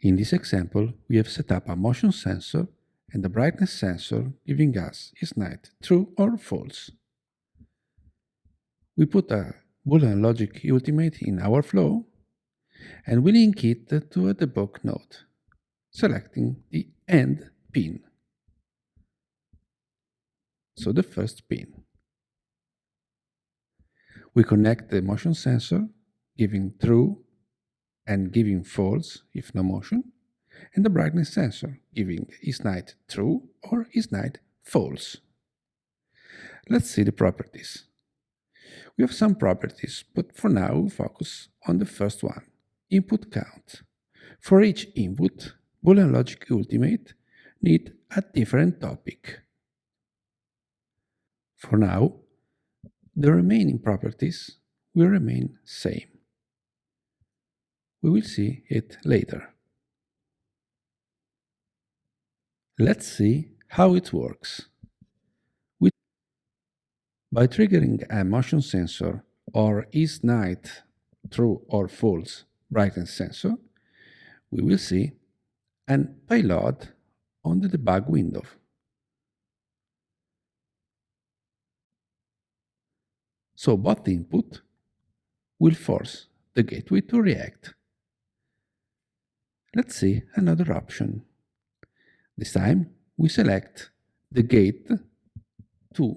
In this example, we have set up a motion sensor and a brightness sensor giving us is night true or false. We put a Boolean logic ultimate in our flow and we link it to a debug node, selecting the end pin. So the first pin. We connect the motion sensor, giving true and giving false if no motion, and the brightness sensor, giving is night true or is night false. Let's see the properties. We have some properties, but for now we focus on the first one, input count. For each input, Boolean Logic Ultimate need a different topic. For now, the remaining properties will remain same. We will see it later. Let's see how it works. By triggering a motion sensor or is night true or false brightness sensor, we will see an payload on the debug window. So both input will force the gateway to react. Let's see another option. This time we select the gate to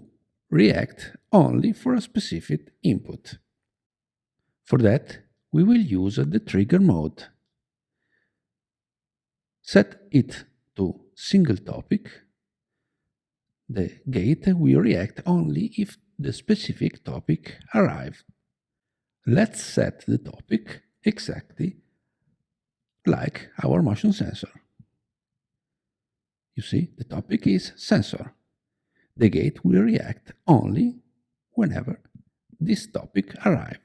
react only for a specific input. For that, we will use the trigger mode. Set it to single topic. The gate will react only if the specific topic arrives. Let's set the topic exactly like our motion sensor. You see, the topic is sensor. The gate will react only whenever this topic arrives.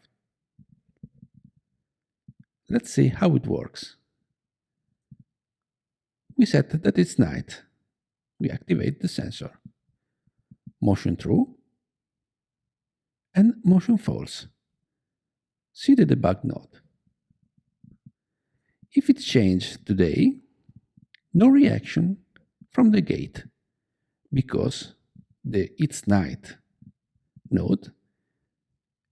Let's see how it works. We set that it's night. We activate the sensor. Motion true and motion false. See the debug node. If it changed today, no reaction from the gate because the it's night node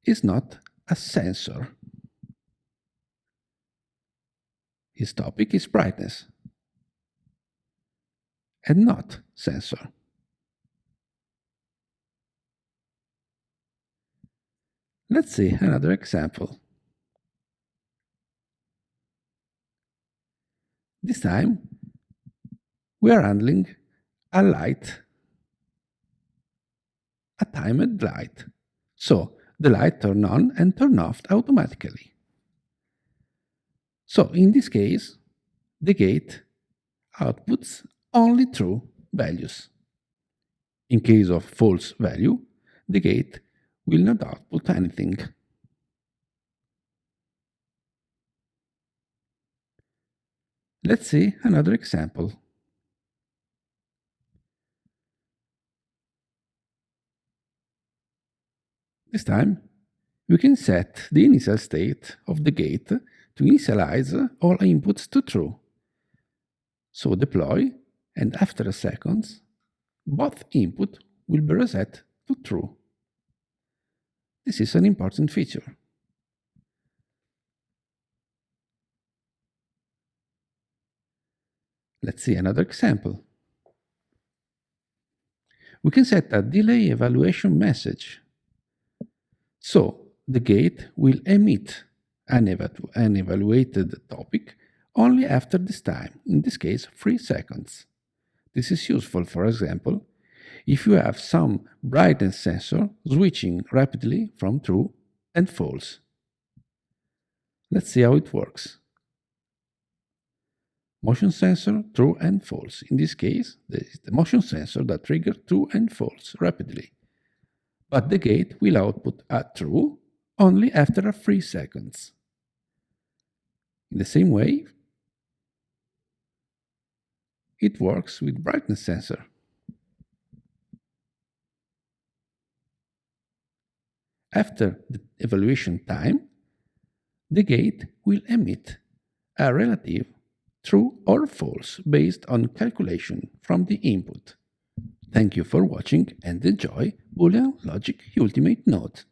is not a sensor. His topic is brightness and not sensor. Let's see another example. This time, we are handling a light, a timed light. So the light turn on and turn off automatically. So in this case, the gate outputs only true values. In case of false value, the gate will not output anything. Let's see another example. This time, we can set the initial state of the gate to initialize all inputs to true. So deploy, and after a second, both input will be reset to true. This is an important feature. Let's see another example. We can set a delay evaluation message. So the gate will emit an, an evaluated topic only after this time, in this case 3 seconds. This is useful, for example, if you have some brightness sensor switching rapidly from true and false. Let's see how it works. Motion sensor, true and false. In this case, this is the motion sensor that triggers true and false rapidly. But the gate will output a true only after a 3 seconds. In the same way, it works with brightness sensor. After the evaluation time, the gate will emit a relative true or false based on calculation from the input. Thank you for watching and enjoy Boolean Logic Ultimate Node.